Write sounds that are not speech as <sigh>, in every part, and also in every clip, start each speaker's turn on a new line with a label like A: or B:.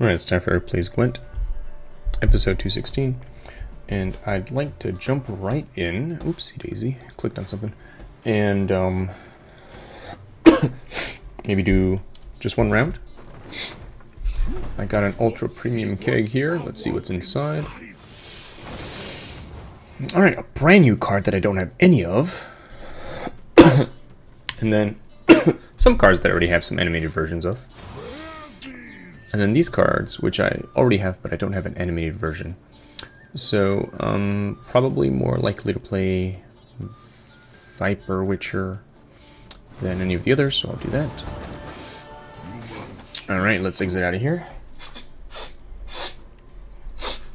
A: Alright, it's time for Plays Gwent, episode 216. And I'd like to jump right in. Oopsie daisy, clicked on something. And um, <coughs> maybe do just one round. I got an ultra premium keg here. Let's see what's inside. Alright, a brand new card that I don't have any of. <coughs> and then <coughs> some cards that I already have some animated versions of. And then these cards, which I already have, but I don't have an animated version. So, um, probably more likely to play Viper Witcher than any of the others, so I'll do that. Alright, let's exit out of here.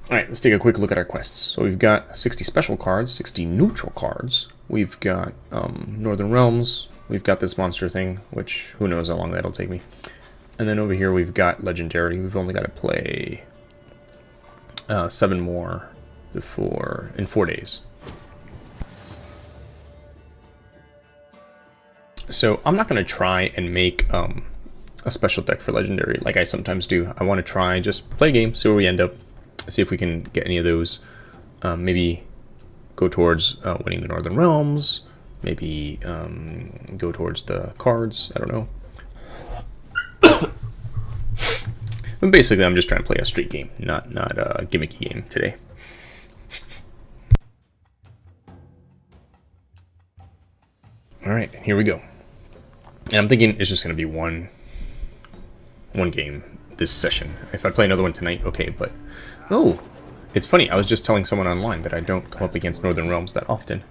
A: Alright, let's take a quick look at our quests. So we've got 60 special cards, 60 neutral cards. We've got um, Northern Realms. We've got this monster thing, which who knows how long that'll take me. And then over here we've got Legendary. We've only got to play uh, seven more before in four days. So I'm not going to try and make um, a special deck for Legendary like I sometimes do. I want to try just play a game, see where we end up, see if we can get any of those. Um, maybe go towards uh, winning the Northern Realms, maybe um, go towards the cards, I don't know. But basically, I'm just trying to play a street game, not not a gimmicky game today. All right, here we go. And I'm thinking it's just going to be one one game this session. If I play another one tonight, okay, but... Oh, it's funny, I was just telling someone online that I don't come up against Northern Realms that often.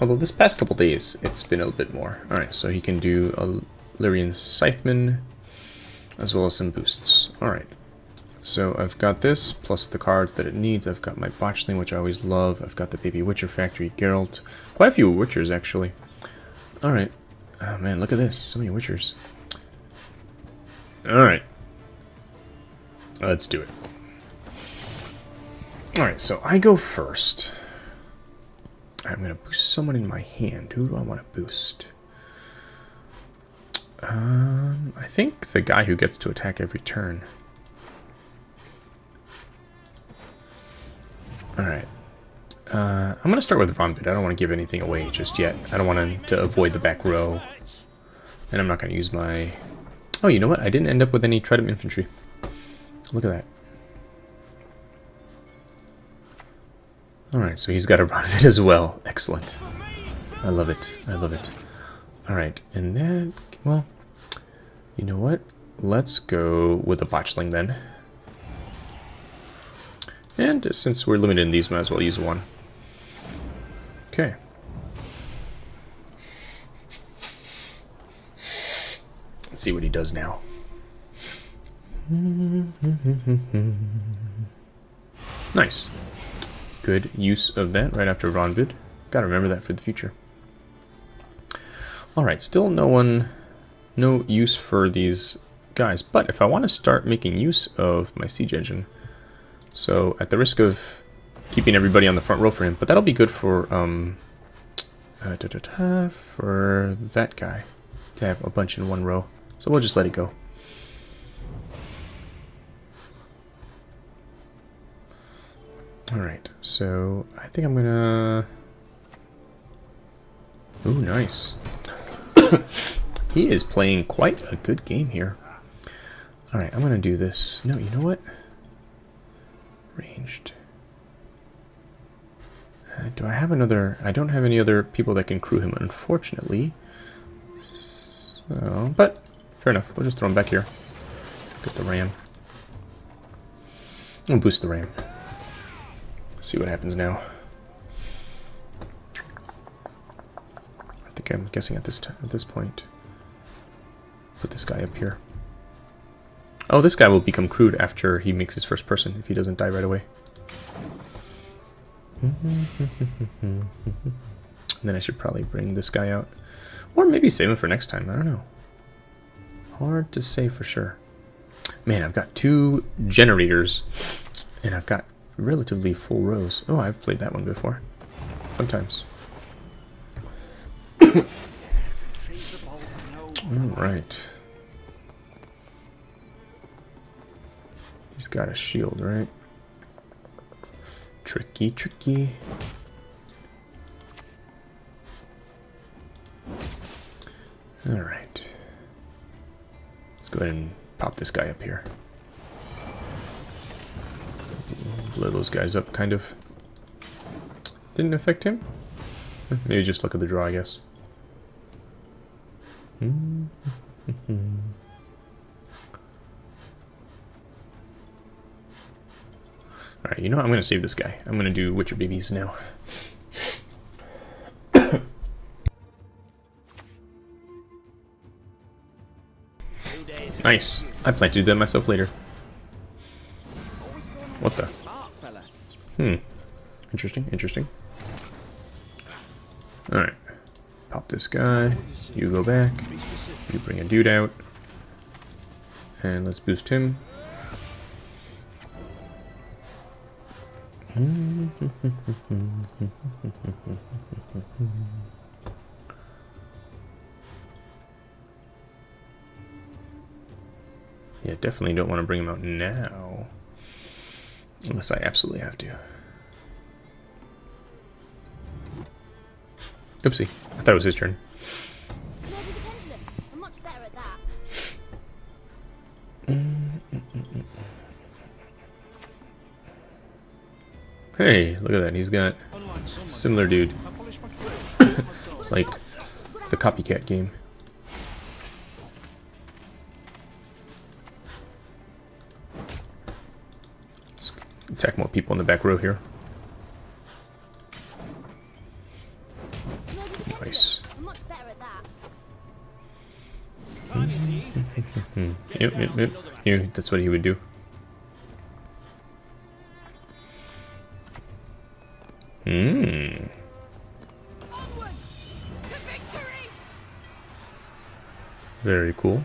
A: Although this past couple days, it's been a little bit more. Alright, so he can do a Lyrian Scytheman, as well as some boosts. Alright, so I've got this, plus the cards that it needs. I've got my Botchling, which I always love. I've got the Baby Witcher Factory Geralt. Quite a few Witchers, actually. Alright. Oh ah, man, look at this. So many Witchers. Alright. Let's do it. Alright, so I go first. I'm going to boost someone in my hand. Who do I want to boost? Um, I think the guy who gets to attack every turn. Alright. Uh, I'm going to start with Ronvid. I don't want to give anything away just yet. I don't want to avoid the back row. And I'm not going to use my... Oh, you know what? I didn't end up with any Tridam Infantry. Look at that. Alright, so he's got a Ronvid as well. Excellent. I love it. I love it. Alright, and then... Well, you know what? Let's go with a botchling then. And since we're limited in these, might as well use one. Okay. Let's see what he does now. nice. Good use of that right after Ronvid. Gotta remember that for the future. Alright, still no one no use for these guys. But if I want to start making use of my siege engine, so at the risk of keeping everybody on the front row for him, but that'll be good for um, uh, da -da -da, for that guy to have a bunch in one row. So we'll just let it go. Alright, so I think I'm gonna... Ooh, nice. <laughs> He is playing quite a good game here. Alright, I'm going to do this. No, you know what? Ranged. Uh, do I have another... I don't have any other people that can crew him, unfortunately. So, but, fair enough. We'll just throw him back here. Get the ram. We'll boost the ram. See what happens now. I'm guessing at this at this point put this guy up here. Oh, this guy will become crewed after he makes his first person, if he doesn't die right away. <laughs> then I should probably bring this guy out. Or maybe save him for next time, I don't know. Hard to say for sure. Man, I've got two generators, and I've got relatively full rows. Oh, I've played that one before. Fun times. Alright. He's got a shield, right? Tricky, tricky. Alright. Let's go ahead and pop this guy up here. Blow those guys up, kind of. Didn't affect him? Maybe just look at the draw, I guess. <laughs> Alright, you know what? I'm going to save this guy. I'm going to do Witcher Babies now. nice. I plan to do that myself later. What the? Hmm. Interesting, interesting. This guy. You go back. You bring a dude out. And let's boost him. <laughs> yeah, definitely don't want to bring him out now. Unless I absolutely have to. Oopsie. I thought it was his turn. Hey, look at that. He's got similar dude. <coughs> it's like the copycat game. Let's attack more people in the back row here. Knew that's what he would do. Hmm. Very cool.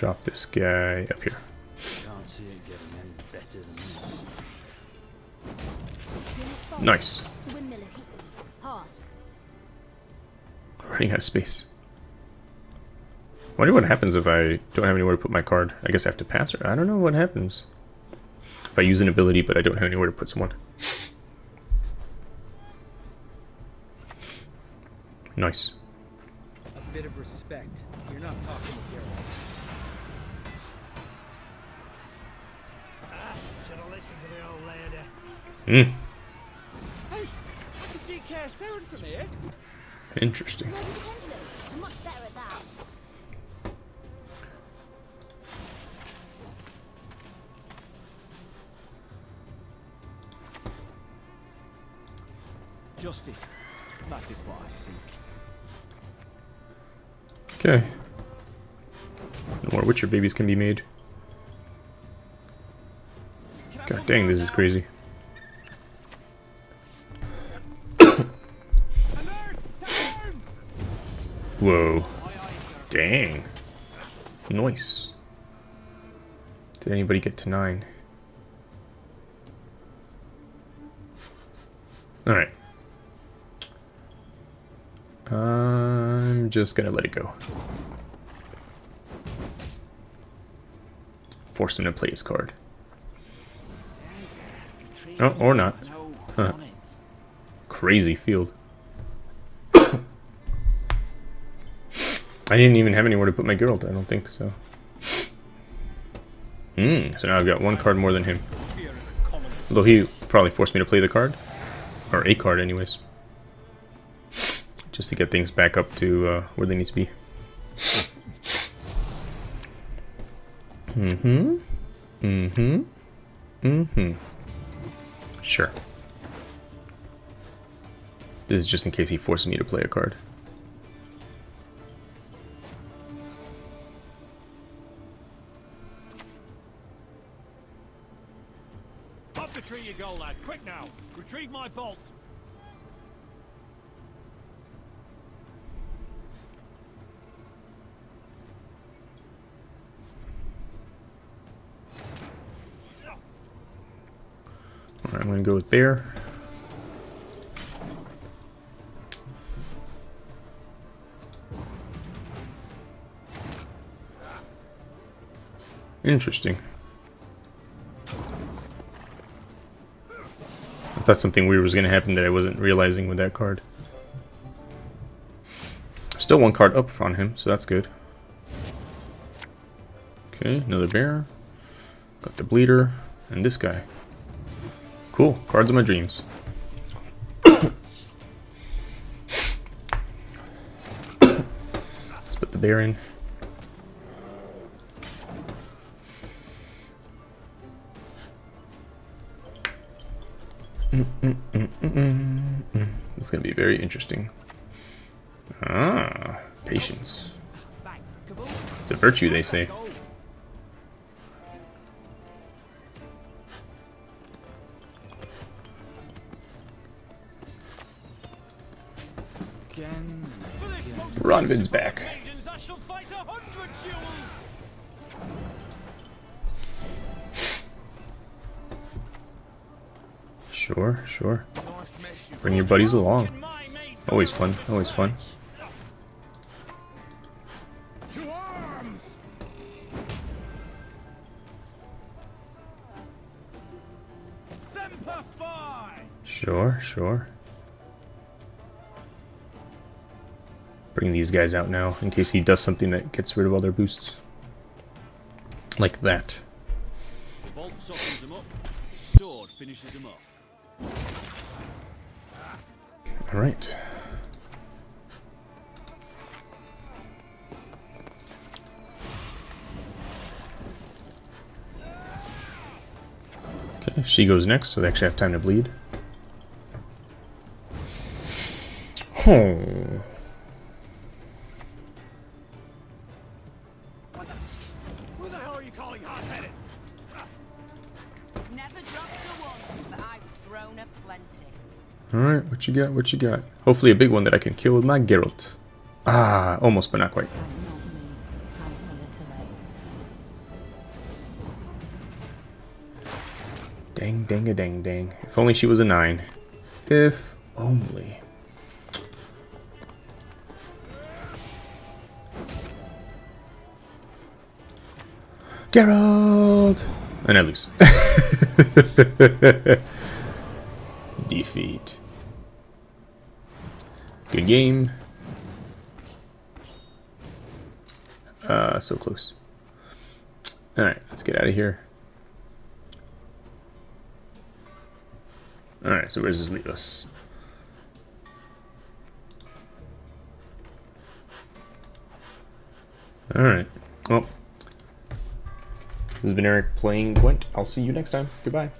A: Drop this guy up here. Nice. Running out of space. wonder what happens if I don't have anywhere to put my card. I guess I have to pass her. I don't know what happens. If I use an ability but I don't have anywhere to put someone. Nice.
B: A bit of respect. You're not talking with your ah, should have listened to the old lady.
A: Hmm.
B: Hey, I can see Care Sound from here.
A: Interesting.
C: I'm much better at that.
B: Justice. That is what I seek.
A: Okay. No more Witcher babies can be made. Dang, this is crazy. Whoa. Dang. Nice. Did anybody get to nine? Alright. I'm just gonna let it go. Force him to play his card. Oh, or not. Huh. Crazy field. I didn't even have anywhere to put my Geralt, I don't think so. Hmm, so now I've got one card more than him. Although he probably forced me to play the card. Or a card, anyways. Just to get things back up to uh, where they need to be. Mm-hmm. Mm-hmm. Mm-hmm. Sure. This is just in case he forces me to play a card.
D: Up the tree you go, lad. Quick now. Retrieve my bolt.
A: I'm gonna go with Bear. Interesting. I thought something weird was going to happen that I wasn't realizing with that card. Still one card up on him, so that's good. Okay, another bear. Got the bleeder, and this guy. Cool, cards of my dreams. <coughs> Let's put the bear in. It's going to be very interesting. Ah, patience. It's a virtue, they say. Ronvid's back. Sure, sure. Bring your buddies along. Always fun, always fun. Sure, sure. Bring these guys out now, in case he does something that gets rid of all their boosts. Like that.
D: Bolt softens them up. Sword finishes them off.
A: Alright. Okay, she goes next, so they actually have time to bleed. Oh. Alright, what you got, what you got? Hopefully a big one that I can kill with my Geralt. Ah, almost, but not quite. Dang, dang, a dang, dang. If only she was a 9. If only. Geralt! And I lose. <laughs> Defeat. Good game. Uh, so close. Alright, let's get out of here. Alright, so where does this leave us? Alright. Well, this has been Eric playing Gwent. I'll see you next time. Goodbye.